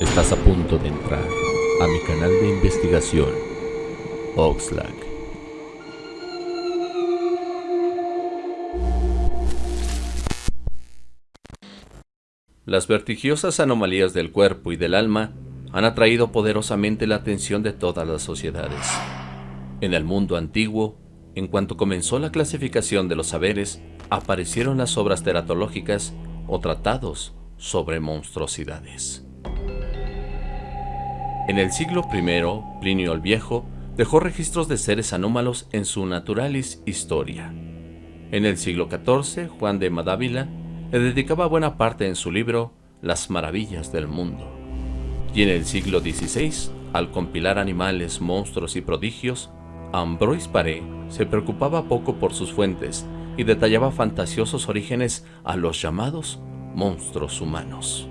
Estás a punto de entrar a mi canal de investigación, Oxlack. Las vertigiosas anomalías del cuerpo y del alma han atraído poderosamente la atención de todas las sociedades. En el mundo antiguo, en cuanto comenzó la clasificación de los saberes, aparecieron las obras teratológicas o tratados sobre monstruosidades. En el siglo I, Plinio el Viejo dejó registros de seres anómalos en su Naturalis Historia. En el siglo XIV, Juan de Madávila le dedicaba buena parte en su libro Las Maravillas del Mundo. Y en el siglo XVI, al compilar animales, monstruos y prodigios, Ambroise Paré se preocupaba poco por sus fuentes y detallaba fantasiosos orígenes a los llamados monstruos humanos.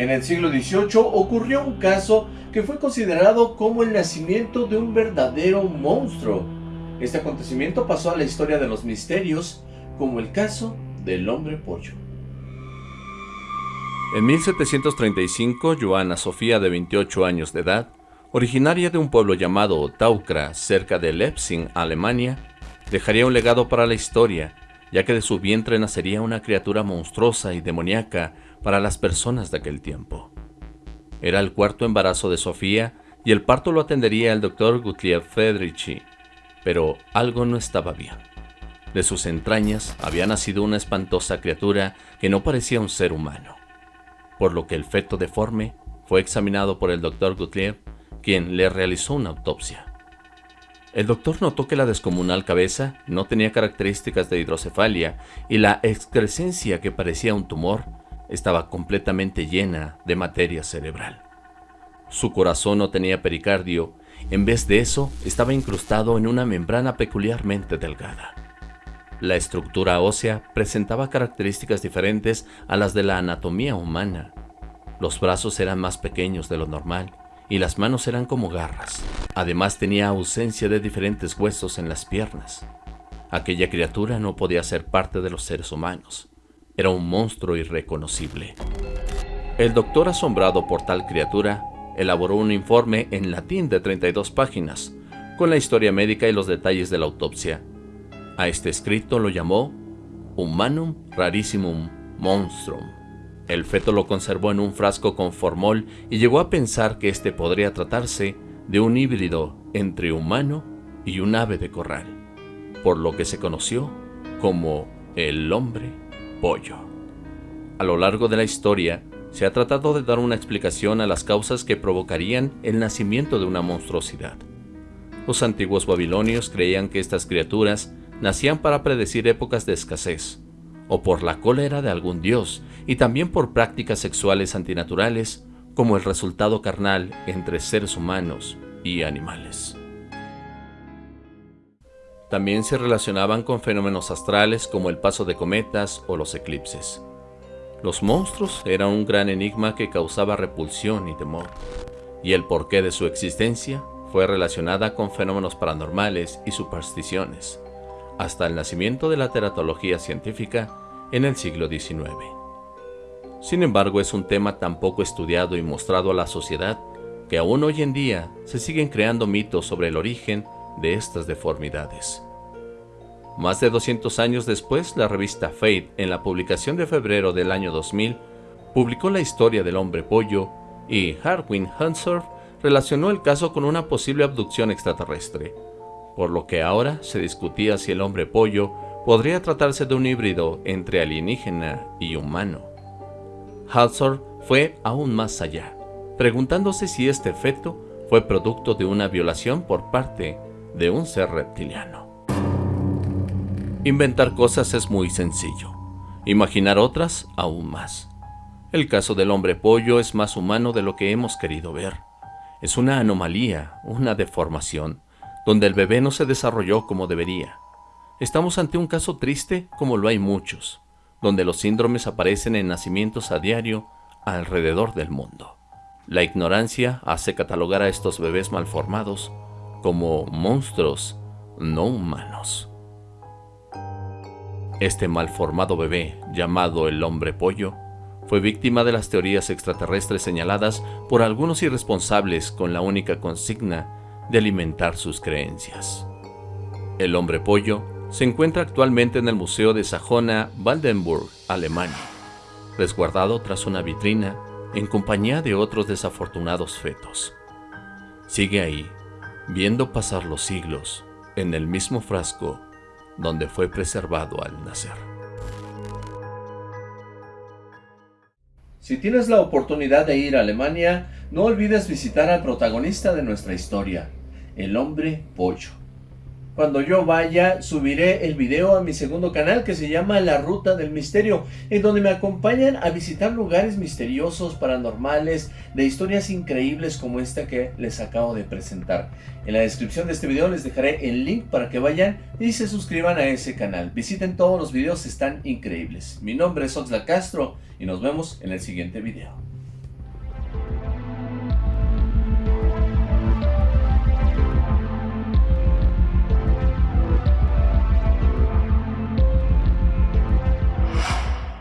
En el siglo XVIII ocurrió un caso que fue considerado como el nacimiento de un verdadero monstruo. Este acontecimiento pasó a la historia de los misterios como el caso del hombre pollo. En 1735, Joana Sofía, de 28 años de edad, originaria de un pueblo llamado Taukra, cerca de Leipzig, Alemania, dejaría un legado para la historia, ya que de su vientre nacería una criatura monstruosa y demoníaca para las personas de aquel tiempo. Era el cuarto embarazo de Sofía y el parto lo atendería el doctor Gutlieb Federici, pero algo no estaba bien. De sus entrañas había nacido una espantosa criatura que no parecía un ser humano, por lo que el feto deforme fue examinado por el doctor Gutlieb, quien le realizó una autopsia. El doctor notó que la descomunal cabeza no tenía características de hidrocefalia y la excrescencia que parecía un tumor estaba completamente llena de materia cerebral. Su corazón no tenía pericardio, en vez de eso estaba incrustado en una membrana peculiarmente delgada. La estructura ósea presentaba características diferentes a las de la anatomía humana. Los brazos eran más pequeños de lo normal y las manos eran como garras. Además tenía ausencia de diferentes huesos en las piernas. Aquella criatura no podía ser parte de los seres humanos. Era un monstruo irreconocible. El doctor, asombrado por tal criatura, elaboró un informe en latín de 32 páginas, con la historia médica y los detalles de la autopsia. A este escrito lo llamó Humanum Rarissimum Monstrum. El feto lo conservó en un frasco con formol y llegó a pensar que este podría tratarse de un híbrido entre humano y un ave de corral, por lo que se conoció como el hombre pollo. A lo largo de la historia, se ha tratado de dar una explicación a las causas que provocarían el nacimiento de una monstruosidad. Los antiguos babilonios creían que estas criaturas nacían para predecir épocas de escasez, o por la cólera de algún dios, y también por prácticas sexuales antinaturales, como el resultado carnal entre seres humanos y animales. También se relacionaban con fenómenos astrales como el paso de cometas o los eclipses. Los monstruos eran un gran enigma que causaba repulsión y temor, y el porqué de su existencia fue relacionada con fenómenos paranormales y supersticiones, hasta el nacimiento de la teratología científica en el siglo XIX. Sin embargo, es un tema tan poco estudiado y mostrado a la sociedad que aún hoy en día se siguen creando mitos sobre el origen de estas deformidades. Más de 200 años después, la revista Fate, en la publicación de febrero del año 2000, publicó la historia del hombre pollo y Harwin Hansor relacionó el caso con una posible abducción extraterrestre, por lo que ahora se discutía si el hombre pollo podría tratarse de un híbrido entre alienígena y humano. Hansor fue aún más allá, preguntándose si este efecto fue producto de una violación por parte de un ser reptiliano. Inventar cosas es muy sencillo, imaginar otras aún más. El caso del hombre pollo es más humano de lo que hemos querido ver. Es una anomalía, una deformación, donde el bebé no se desarrolló como debería. Estamos ante un caso triste como lo hay muchos, donde los síndromes aparecen en nacimientos a diario alrededor del mundo. La ignorancia hace catalogar a estos bebés malformados como monstruos no humanos. Este malformado bebé, llamado el hombre pollo, fue víctima de las teorías extraterrestres señaladas por algunos irresponsables con la única consigna de alimentar sus creencias. El hombre pollo se encuentra actualmente en el Museo de Sajona Waldenburg, Alemania, resguardado tras una vitrina en compañía de otros desafortunados fetos. Sigue ahí, viendo pasar los siglos, en el mismo frasco donde fue preservado al nacer. Si tienes la oportunidad de ir a Alemania, no olvides visitar al protagonista de nuestra historia, el hombre pollo. Cuando yo vaya, subiré el video a mi segundo canal que se llama La Ruta del Misterio, en donde me acompañan a visitar lugares misteriosos, paranormales, de historias increíbles como esta que les acabo de presentar. En la descripción de este video les dejaré el link para que vayan y se suscriban a ese canal. Visiten todos los videos, están increíbles. Mi nombre es Oxla Castro y nos vemos en el siguiente video.